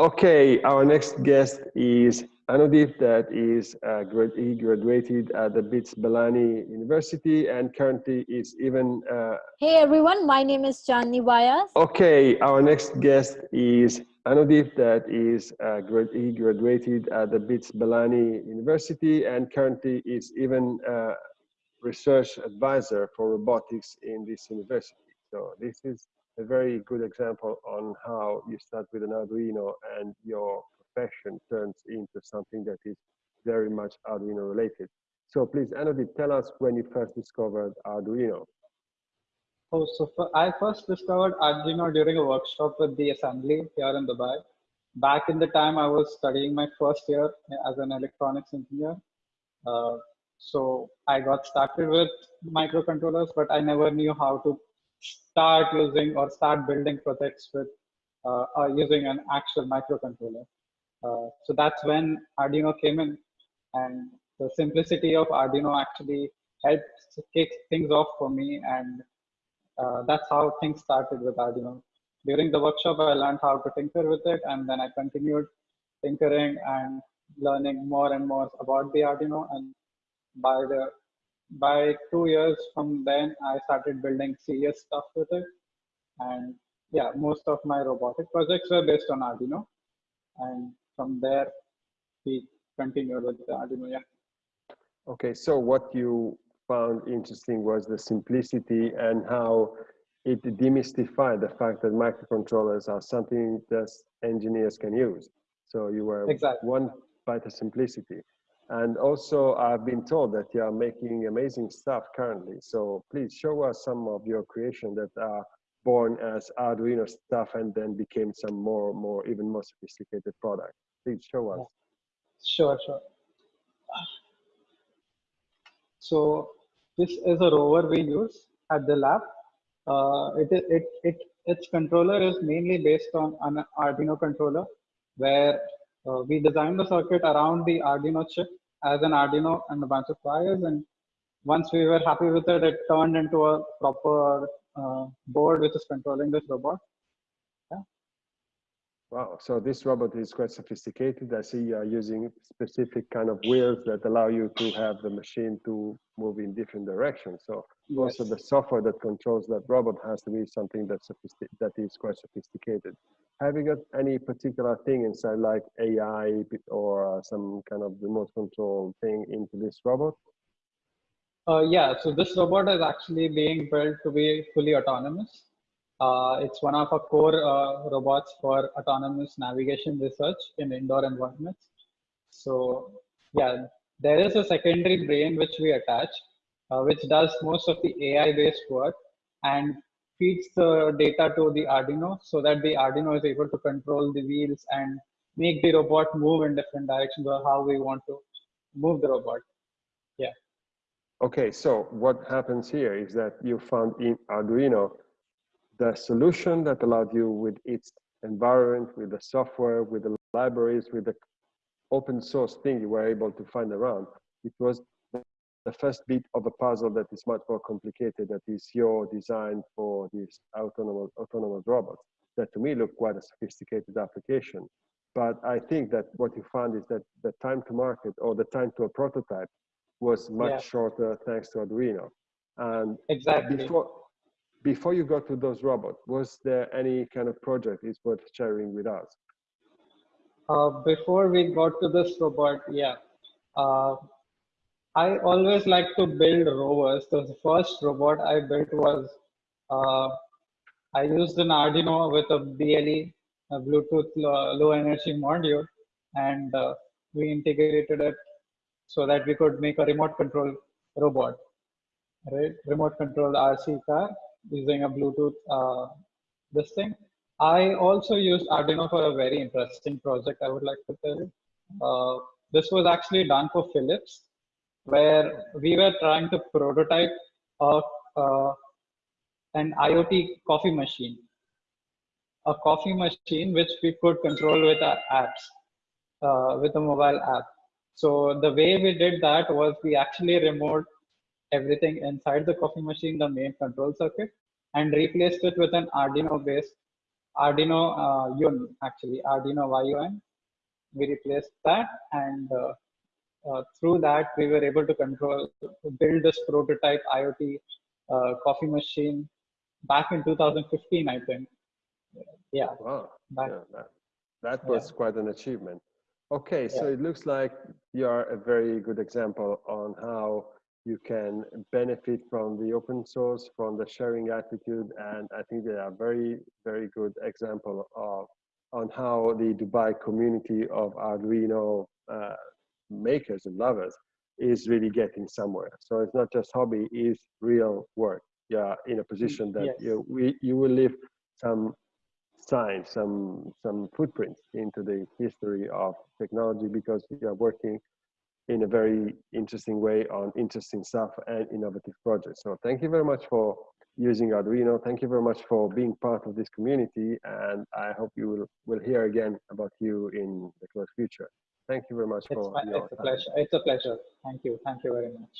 Okay, our next guest is Anudip that is uh, grad he graduated at the BITS Pilani University and currently is even uh, Hey everyone, my name is Chandni Bayas. Okay, our next guest is Anudip that is uh, grad he graduated at the BITS Pilani University and currently is even uh, research advisor for robotics in this university. So this is a very good example on how you start with an Arduino and your profession turns into something that is very much Arduino related. So please, Anudip, tell us when you first discovered Arduino. Oh, so for, I first discovered Arduino during a workshop with the assembly here in Dubai. Back in the time, I was studying my first year as an electronics engineer. Uh, so I got started with microcontrollers, but I never knew how to start using or start building projects with uh, uh, using an actual microcontroller. Uh, so that's when Arduino came in and the simplicity of Arduino actually helped kick things off for me and uh, that's how things started with Arduino. During the workshop, I learned how to tinker with it and then I continued tinkering and learning more and more about the Arduino and by the by two years from then, I started building serious stuff with it. And yeah, most of my robotic projects were based on Arduino. And from there, we continued with the Arduino. Yeah. Okay, so what you found interesting was the simplicity and how it demystified the fact that microcontrollers are something that engineers can use. So you were exactly. one by the simplicity. And also, I've been told that you are making amazing stuff currently. So please show us some of your creation that are born as Arduino stuff and then became some more, more, even more sophisticated product. Please show us. Sure, sure. So this is a rover we use at the lab. Uh, it, it, it, its controller is mainly based on an Arduino controller where uh, we designed the circuit around the Arduino chip as an Arduino and a bunch of wires. And once we were happy with it, it turned into a proper uh, board which is controlling this robot. Wow, so this robot is quite sophisticated. I see you are using specific kind of wheels that allow you to have the machine to move in different directions. So yes. also the software that controls that robot has to be something that's that is quite sophisticated have you got any particular thing inside like AI or uh, some kind of remote control thing into this robot? Uh, yeah, so this robot is actually being built to be fully autonomous. Uh, it's one of our core uh, robots for autonomous navigation research in indoor environments. So yeah, there is a secondary brain which we attach, uh, which does most of the AI-based work. And feeds the data to the Arduino so that the Arduino is able to control the wheels and make the robot move in different directions or how we want to move the robot. Yeah. Okay, so what happens here is that you found in Arduino the solution that allowed you with its environment, with the software, with the libraries, with the open source thing you were able to find around. It was the first bit of a puzzle that is much more complicated that is your design for this autonomous autonomous robots. that to me look quite a sophisticated application but i think that what you found is that the time to market or the time to a prototype was much yeah. shorter thanks to arduino and exactly before before you got to those robots was there any kind of project is worth sharing with us uh, before we got to this robot yeah uh, I always like to build rovers. So the first robot I built was uh, I used an Arduino with a BLE, a Bluetooth low, low energy module, and uh, we integrated it so that we could make a remote control robot, right? Remote control RC car using a Bluetooth uh, this thing. I also used Arduino for a very interesting project. I would like to tell you. Uh, this was actually done for Philips where we were trying to prototype a, uh, an IoT coffee machine, a coffee machine which we could control with our apps, uh, with a mobile app. So the way we did that was we actually removed everything inside the coffee machine, the main control circuit, and replaced it with an Arduino based Arduino uh, Yun, actually, Arduino YUN. We replaced that and uh, uh, through that we were able to control, build this prototype IoT uh, coffee machine back in 2015, I think. Yeah, Wow. back, Yeah, that, that Yeah. was quite an achievement. Okay, so it looks like you are a very good example on how you can benefit from the open source, from the sharing attitude, and I think they are very, very good example of on how the Dubai community of Arduino uh, makers and lovers is really getting somewhere. So it's not just hobby, it's real work. Yeah, in a position that yes. you we you will leave some signs, some some footprints into the history of technology because you are working in a very interesting way on interesting stuff and innovative projects. So thank you very much for using Arduino. Thank you very much for being part of this community, and I hope you will will hear again about you in the close future. Thank you very much it's, for my, your it's a pleasure. It's a pleasure. Thank you. Thank you very much.